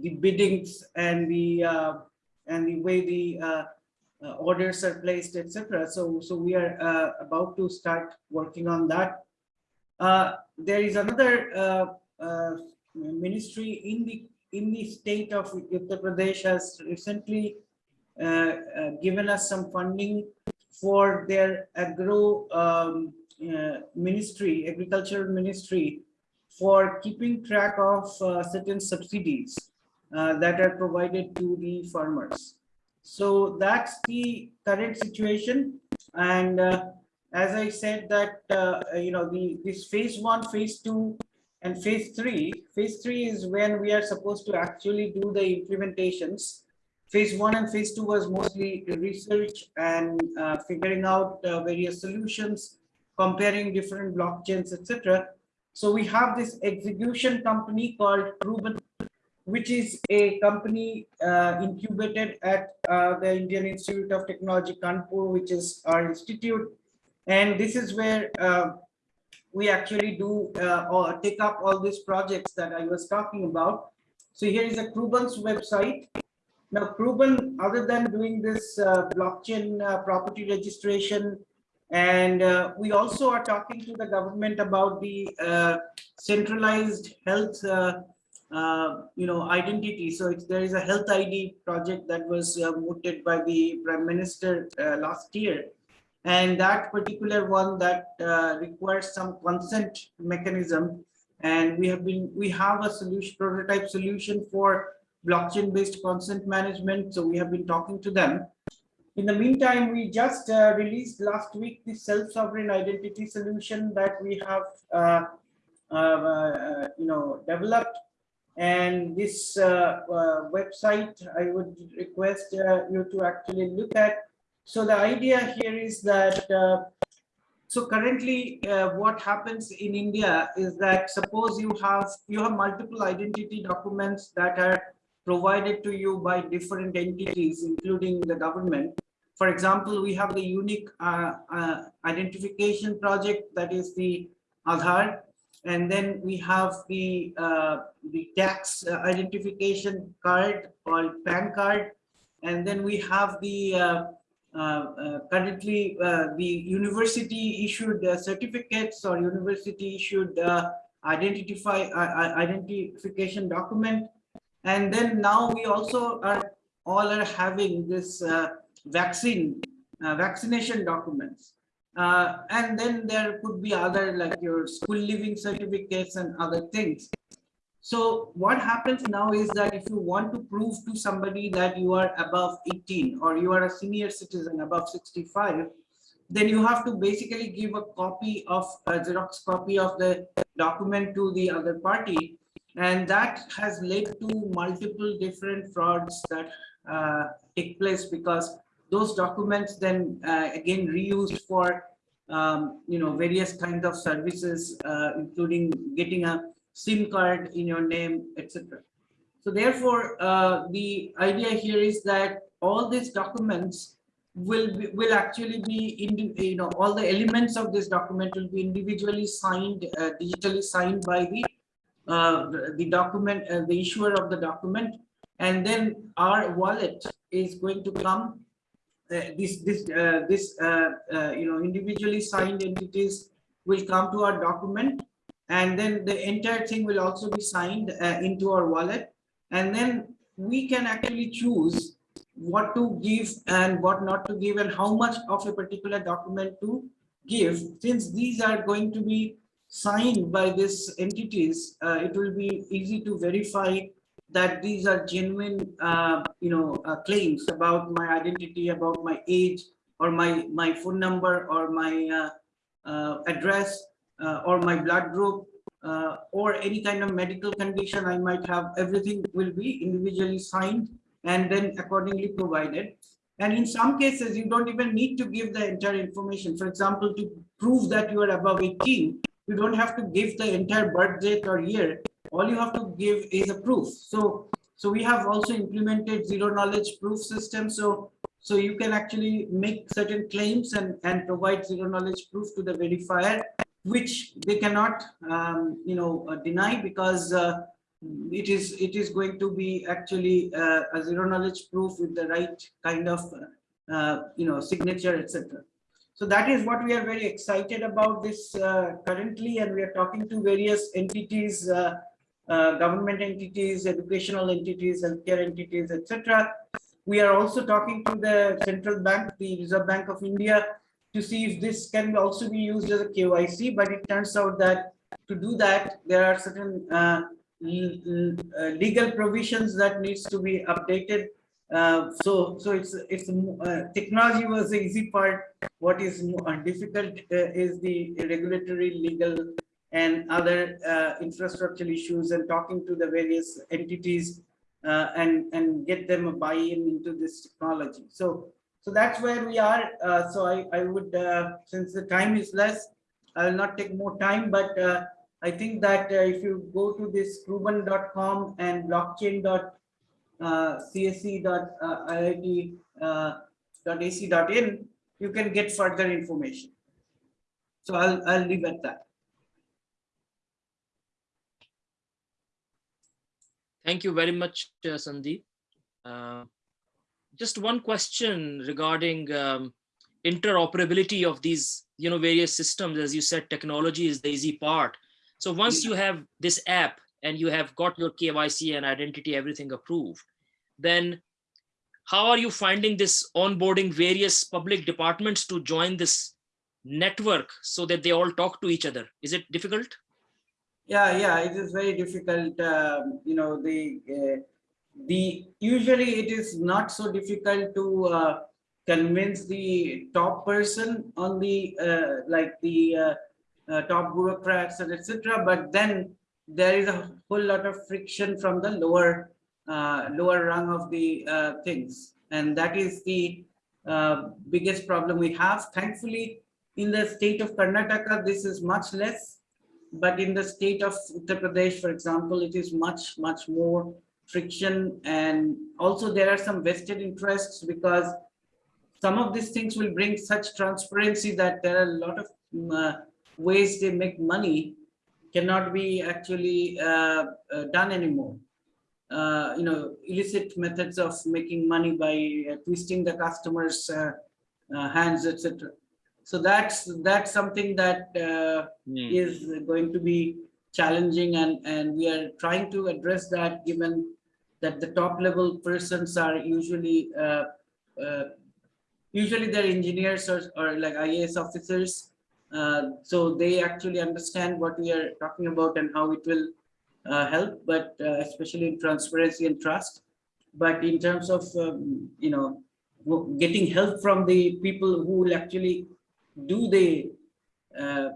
S6: the biddings and the and the way the uh, uh, orders are placed, etc. So so we are uh, about to start working on that. Uh, there is another uh, ministry in the in the state of Uttar Pradesh has recently given us some funding for their agro um, ministry, agricultural ministry, for keeping track of certain subsidies. Uh, that are provided to the farmers. So that's the current situation. And uh, as I said that, uh, you know, the this phase one, phase two, and phase three, phase three is when we are supposed to actually do the implementations. Phase one and phase two was mostly research and uh, figuring out uh, various solutions, comparing different blockchains, etc. So we have this execution company called Proven which is a company uh, incubated at uh, the Indian Institute of Technology, Kanpur, which is our institute. And this is where uh, we actually do uh, or take up all these projects that I was talking about. So here is a Kruban's website. Now, Kruban, other than doing this uh, blockchain uh, property registration, and we also are talking to the government about the centralized health uh, you know, identity. So there is a health ID project that was uh, mooted by the Prime Minister uh, last year. And that particular one that uh, requires some consent mechanism. And we have been, we have a solution, prototype solution for blockchain based consent management. So we have been talking to them. In the meantime, we just uh, released last week the self-sovereign identity solution that we have, you know, developed and this uh, uh, website, I would request uh, you to actually look at. So the idea here is that, so currently what happens in India is that suppose you have, you have multiple identity documents that are provided to you by different entities, including the government. For example, we have the unique uh, uh, identification project that is the Aadhaar, and then we have the uh, the tax uh, identification card called PAN card, and then we have the uh, uh, uh, currently uh, the university issued certificates or university issued identify identification document. And then now we also are all are having this vaccine vaccination documents uh, and then there could be other like your school living certificates and other things so what happens now is that if you want to prove to somebody that you are above 18 or you are a senior citizen above 65, then you have to basically give a copy of a Xerox copy of the document to the other party. And that has led to multiple different frauds that uh, take place because those documents then uh, again reused for um, you know various kinds of services, uh, including getting a SIM card in your name, etc. So therefore, uh, the idea here is that all these documents will be, will actually be in you know all the elements of this document will be individually signed uh, digitally signed by the uh, the, document uh, the issuer of the document and then our wallet is going to come this this uh, this uh, uh, you know individually signed entities will come to our document and then the entire thing will also be signed uh, into our wallet. And then we can actually choose what to give and what not to give and how much of a particular document to give. Since these are going to be signed by these entities uh, it will be easy to verify that these are genuine uh, you know uh, claims about my identity about my age or my my phone number or my uh, uh, address uh, or my blood group or any kind of medical condition I might have, everything will be individually signed and then accordingly provided. And in some cases, you don't even need to give the entire information. For example, to prove that you are above 18, you don't have to give the entire birth date or year. All you have to give is a proof. So, so we have also implemented zero knowledge proof system. So, so you can actually make certain claims and, and provide zero knowledge proof to the verifier which they cannot, um, you know, uh, deny because uh, it is it is going to be actually uh, a zero knowledge proof with the right kind of, uh, you know, signature, etc. So that is what we are very excited about this uh, currently, and we are talking to various entities, uh, government entities, educational entities, healthcare entities, etc. We are also talking to the central bank, the Reserve Bank of India, to see if this can also be used as a KYC, but it turns out that to do that, there are certain uh, legal provisions that needs to be updated. Uh, so, so it's it's uh, technology was the easy part. What is difficult uh, is the regulatory, legal, and other uh, infrastructure issues, and talking to the various entities uh, and and get them a buy-in into this technology. So so that's where we are. Uh, so I, I would, uh, since the time is less, I will not take more time, but uh, I think that uh, if you go to this kruban.com and blockchain.csc.iit.ac.in, you can get further information. So I'll, I'll leave at that.
S2: Thank you very much, uh, Sandeep. Uh, just one question regarding um, interoperability of these you know various systems. As you said technology is the easy part. So once you have this app and you have got your kyc and identity everything approved then how are you finding this onboarding various public departments to join this network so that they all talk to each other? Is it difficult
S6: yeah yeah it is very difficult um, you know the uh, the usually it is not so difficult to uh, convince the top person on the uh, like the uh, uh top bureaucrats and etc but then there is a whole lot of friction from the lower uh, lower rung of the things. And that is the biggest problem we have. Thankfully in the state of karnataka this is much less but in the state of uttar pradesh for example it is much much more friction and also there are some vested interests because some of these things will bring such transparency that there are a lot of um, uh, ways they make money cannot be actually uh, uh, done anymore. Uh, you know, illicit methods of making money by uh, twisting the customer's uh, hands, etc. So that's that's something that uh,
S2: Hmm.
S6: is going to be challenging and, and we are trying to address that given that the top level persons are usually uh, uh, usually they're engineers or, or like IAS officers. Uh, so they actually understand what we are talking about and how it will uh, help, but uh, especially in transparency and trust. But in terms of, um, you know, getting help from the people who will actually do the uh,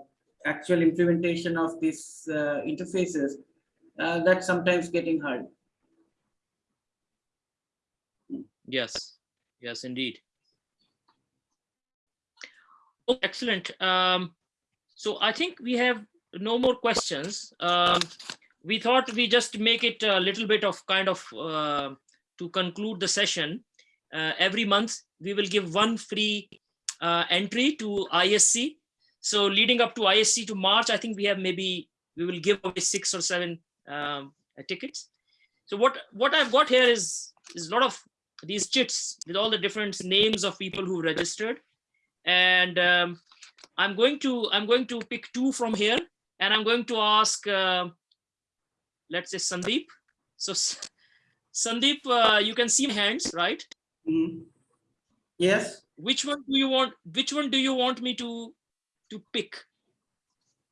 S6: actual implementation of these uh, interfaces, uh, that's sometimes getting hard.
S2: Yes, yes, indeed. Oh, excellent. Um, so I think we have no more questions. Um, we thought we just make it a little bit of kind of uh, to conclude the session. Uh, every month we will give one free uh, entry to ISC. So leading up to ISC to March, I think we have maybe we will give away six or seven um, tickets. So what what I've got here is is a lot of these chits with all the different names of people who registered and um, i'm going to i'm going to pick two from here and i'm going to ask uh, let's say sandeep so sandeep uh, you can see my hands right
S6: Mhm. Yes,
S2: which one do you want which one do you want me to to pick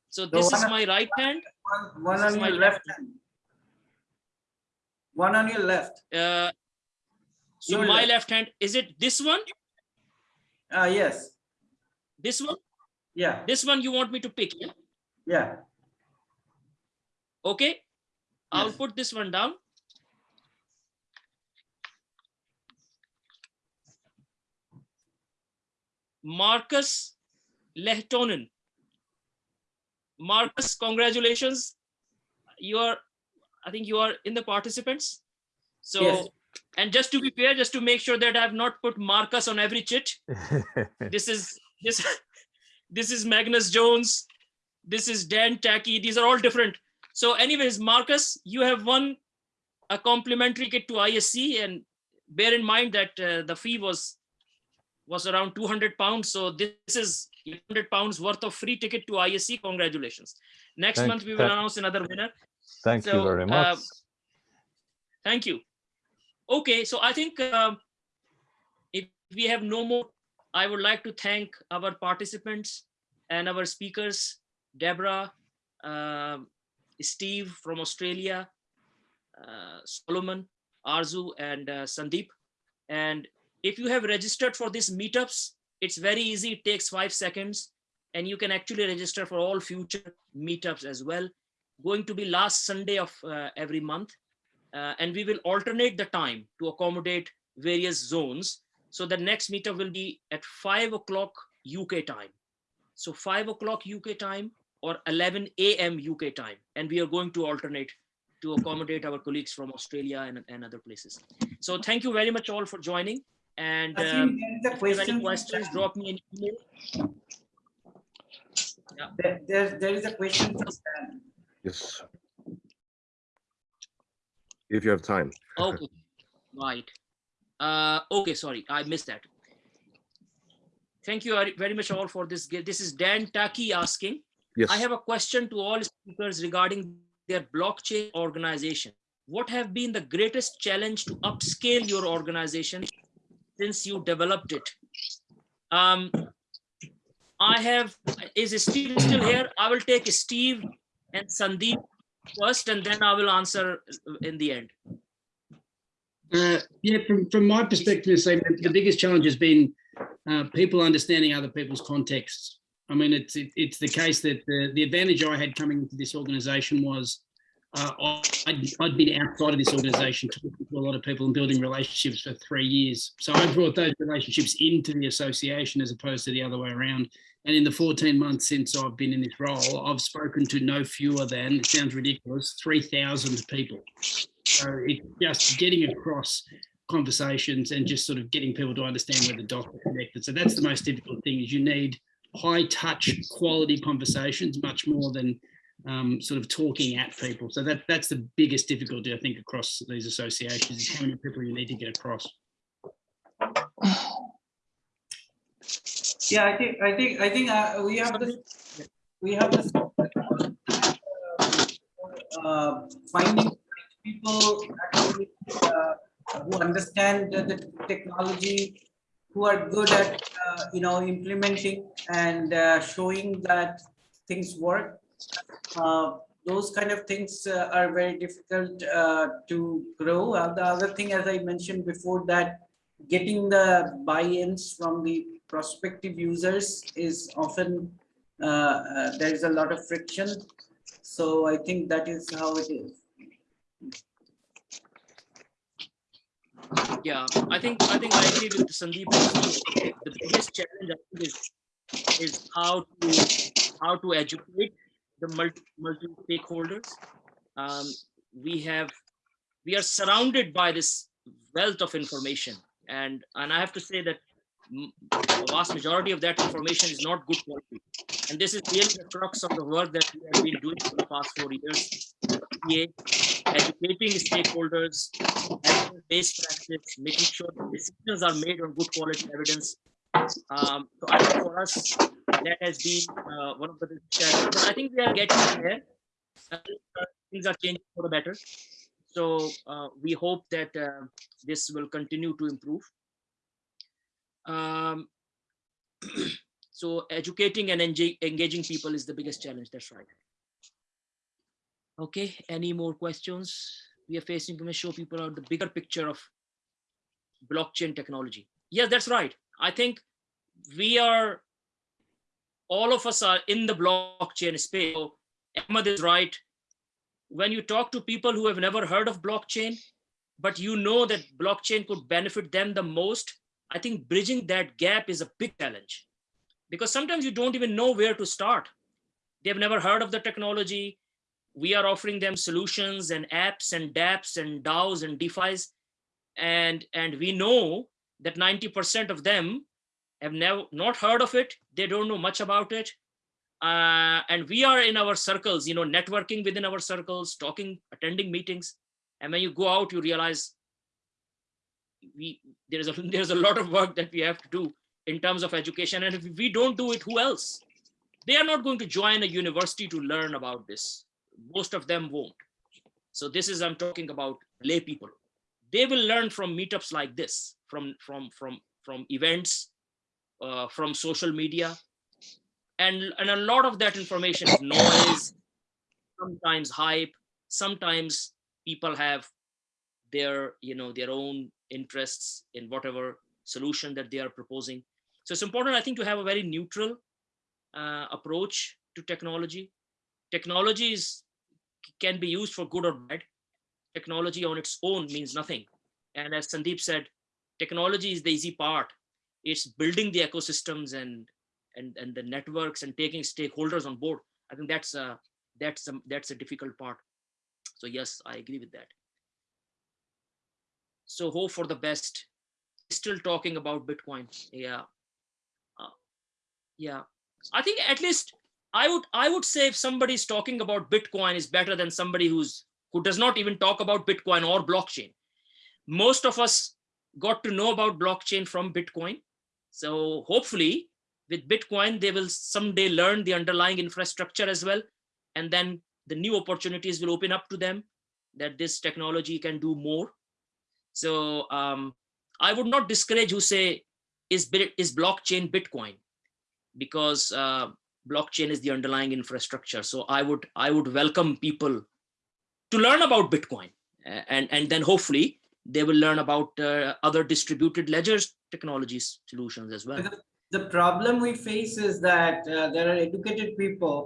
S2: so this is my right hand
S6: one, one on
S2: my
S6: your
S2: left
S6: left hand. One on your left.
S2: uh, so
S6: Your
S2: my
S6: left.
S2: left hand is it this one
S6: Ah, yes,
S2: this one
S6: yeah,
S2: this one you want me to pick yeah?
S6: yeah.
S2: okay i'll put this one down marcus lehtonen. Marcus congratulations. You are i think you are in the participants. So
S6: Yes.
S2: and just to be fair just to make sure that i've not put marcus on every chit this is this this is magnus jones this is dan tacky these are all different. So anyways marcus you have won a complimentary kit to isc and bear in mind that uh, the fee was was around 200 pounds so this is 100 pounds worth of free ticket to isc congratulations next
S7: Thank-
S2: month we will announce another winner
S7: Thank you
S2: So,
S7: very
S2: uh,
S7: much.
S2: Thank you. Okay, so I think um, if we have no more, I would like to thank our participants and our speakers, Deborah, um, Steve from Australia, uh, Solomon, Arzu, and uh, Sandeep. And if you have registered for these meetups, it's very easy. It takes five seconds, and you can actually register for all future meetups as well. Going to be last Sunday of uh, every month uh, and we will alternate the time to accommodate various zones. So the next meetup will be at five o'clock UK time. So five o'clock UK time or 11 a.m. UK time. And we are going to alternate to accommodate our colleagues from Australia and, and other places. So thank you very much all for joining. And um,
S6: think there is a
S2: if you have any
S6: question.
S2: questions, drop me an email.
S6: There, there- there is a question from Dan.
S8: Yes. If you have time.
S2: Okay, right. Uh, okay, sorry, I missed that. Thank you very- very much all for this. This is Dan Taki asking.
S8: Yes.
S2: I have a question to all speakers regarding their blockchain organization. What have been the greatest challenge to upscale your organization since you developed it? Um, I have, is Steve still here? I will take Steve and Sandeep first, and then I will answer in the end.
S3: Uh, yeah, from, from my perspective, Sam, the, biggest challenge has been uh, people understanding other people's contexts. I mean, it's it, it's the case that the, the advantage I had coming into this organisation was uh, I'd, I'd been outside of this organisation talking to a lot of people and building relationships for three years. So I brought those relationships into the association as opposed to the other way around. And in the 14 months since I've been in this role, I've spoken to no fewer than, it sounds ridiculous, 3,000 people. So it's just getting across conversations and just sort of getting people to understand where the dots are connected. So that's the most difficult thing is you need high touch quality conversations much more than um, sort of talking at people. So that that's the biggest difficulty I think across these associations is how many people you need to get across.
S6: Yeah, I think, I think, I think uh, we have this, we have this. uh, Finding people actually, uh, who understand the the technology, who are good at, uh, you know, implementing and uh, showing that things work. Uh, Those kind of things uh, are very difficult uh, to grow. The other thing, as I mentioned before, that getting the buy-ins from the prospective users is often, uh, uh, there is a lot of friction. So I think that is how it is.
S2: Yeah, I think, I think I agree with Sandeep. The biggest challenge is, is how to, how to educate the multi, multi stakeholders. Um, we have, we are surrounded by this wealth of information and, and I have to say that the vast majority of that information is not good quality. And this is really the crux of the work that we have been doing for the past four years. Educating stakeholders, base practice, making sure decisions are made on good quality evidence. Um, so I think for us, that has been uh, one of the challenges. I think we are getting there. Uh, Things are changing for the better. So uh, we hope that uh, this will continue to improve. Um, so educating and enga- engaging people is the biggest challenge. That's right. Okay, any more questions? We are facing, may show people out the bigger picture of blockchain technology. Yes, that's right. I think we are, all of us are in the blockchain space. So Ahmed is right. When you talk to people who have never heard of blockchain, but you know that blockchain could benefit them the most, I think bridging that gap is a big challenge. Because sometimes you don't even know where to start. They've never heard of the technology. We are offering them solutions and apps and dApps and DAOs and DeFi's. And, and we know that 90% of them have never not heard of it. They don't know much about it. Uh, and we are in our circles, you know, networking within our circles, talking, attending meetings. And when you go out, you realize we there's a there's a lot of work that we have to do in terms of education. And if we don't do it, who else? They are not going to join a university to learn about this. Most of them won't. So this is I'm talking about lay people. They will learn from meetups like this, from from from from events, uh, from social media, and and a lot of that information is noise, sometimes hype, sometimes people have their you know their own interests in whatever solution that they are proposing. So it's important, I think, to have a very neutral uh, approach to technology. Technology is, can be used for good or bad. Technology on its own means nothing. And as Sandeep said, technology is the easy part. It's building the ecosystems and and and the networks and taking stakeholders on board. I think that's a that's a that's a difficult part. So yes, I agree with that. So hope for the best. Still talking about Bitcoin. Yeah. Uh, yeah. I think at least I would I would say if somebody's talking about Bitcoin is better than somebody who's who does not even talk about Bitcoin or blockchain. Most of us got to know about blockchain from Bitcoin. So hopefully with Bitcoin, they will someday learn the underlying infrastructure as well. And then the new opportunities will open up to them that this technology can do more. So um, I would not discourage who say, is, is blockchain Bitcoin? Because uh, blockchain is the underlying infrastructure. So I would I would welcome people to learn about Bitcoin. And, and then hopefully they will learn about uh, other distributed ledgers technologies solutions as well.
S6: The problem we face is that uh, there are educated people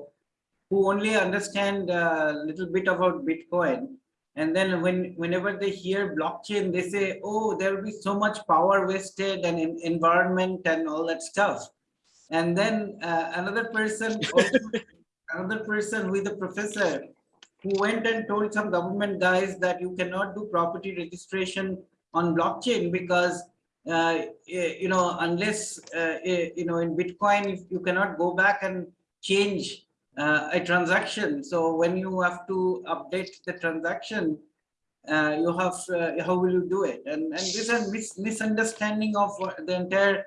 S6: who only understand a little bit about Bitcoin. And then when whenever they hear blockchain, they say, oh, there will be so much power wasted and en- environment and all that stuff. And then uh, another person, also, another person with a professor who went and told some government guys that you cannot do property registration on blockchain because uh, eh, you know, unless, uh, eh, you know, in Bitcoin, you cannot go back and change uh, a transaction. So when you have to update the transaction, uh, you have, uh, how will you do it? And, and this is mis misunderstanding of the entire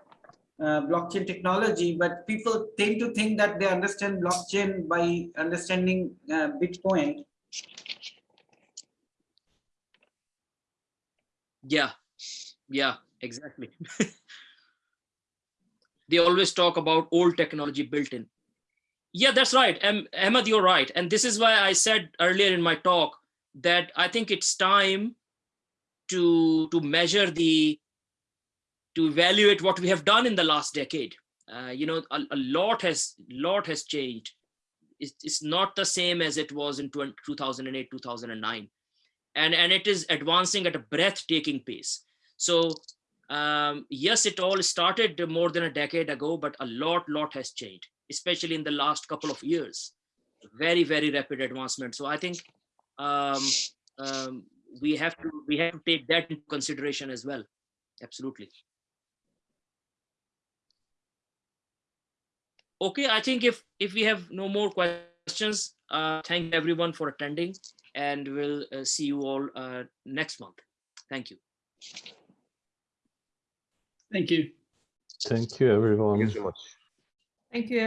S6: uh, blockchain technology, but people tend to think that they understand blockchain by understanding Bitcoin.
S2: Yeah, yeah, exactly. they always talk about old technology built in. Yeah, that's right. Um, Ahmed, you're right. And this is why I said earlier in my talk that I think it's time to, to measure the, to evaluate what we have done in the last decade. Uh, you know, a, a lot has, lot has changed. It's, it's not the same as it was in 20, 2008, 2009 and and it is advancing at a breathtaking pace so um, yes it all started more than a decade ago but a lot lot has changed especially in the last couple of years very very rapid advancement so i think um, um, we have to we have to take that into consideration as well absolutely okay i think if if we have no more questions uh thank everyone for attending and we'll uh, see you all uh, next month. Thank you.
S3: Thank you.
S7: Thank you, everyone.
S8: Thank you so much.
S5: Thank you.